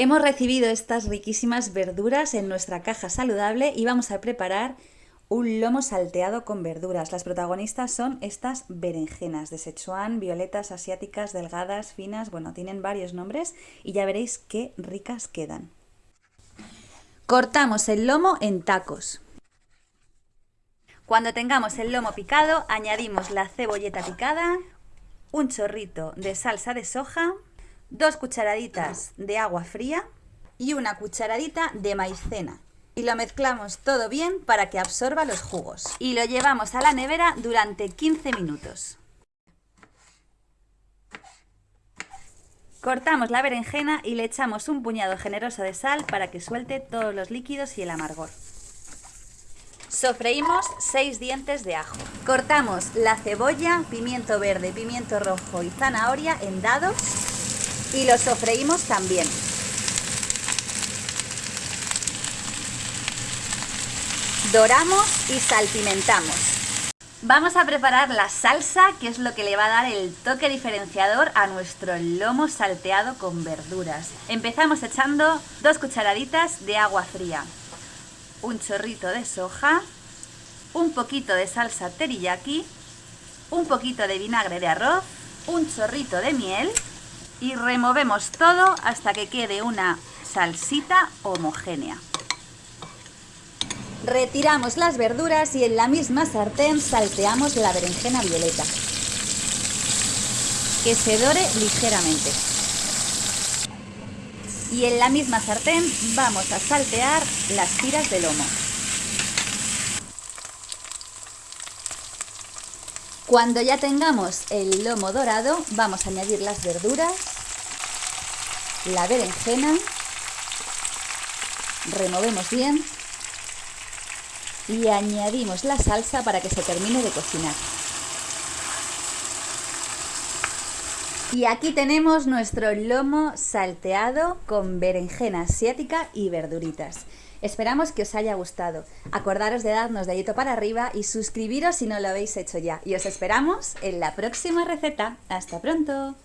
Hemos recibido estas riquísimas verduras en nuestra caja saludable y vamos a preparar un lomo salteado con verduras. Las protagonistas son estas berenjenas de Sichuan, violetas asiáticas, delgadas, finas, bueno, tienen varios nombres y ya veréis qué ricas quedan. Cortamos el lomo en tacos. Cuando tengamos el lomo picado, añadimos la cebolleta picada, un chorrito de salsa de soja, dos cucharaditas de agua fría y una cucharadita de maicena. Y lo mezclamos todo bien para que absorba los jugos. Y lo llevamos a la nevera durante 15 minutos. Cortamos la berenjena y le echamos un puñado generoso de sal para que suelte todos los líquidos y el amargor. Sofreímos 6 dientes de ajo. Cortamos la cebolla, pimiento verde, pimiento rojo y zanahoria en dados y lo sofreímos también. Doramos y salpimentamos. Vamos a preparar la salsa, que es lo que le va a dar el toque diferenciador a nuestro lomo salteado con verduras. Empezamos echando dos cucharaditas de agua fría, un chorrito de soja, un poquito de salsa teriyaki, un poquito de vinagre de arroz, un chorrito de miel y removemos todo hasta que quede una salsita homogénea. Retiramos las verduras y en la misma sartén salteamos la berenjena violeta. Que se dore ligeramente. Y en la misma sartén vamos a saltear las tiras de lomo. Cuando ya tengamos el lomo dorado, vamos a añadir las verduras, la berenjena, removemos bien y añadimos la salsa para que se termine de cocinar. Y aquí tenemos nuestro lomo salteado con berenjena asiática y verduritas. Esperamos que os haya gustado. Acordaros de darnos dedito para arriba y suscribiros si no lo habéis hecho ya. Y os esperamos en la próxima receta. ¡Hasta pronto!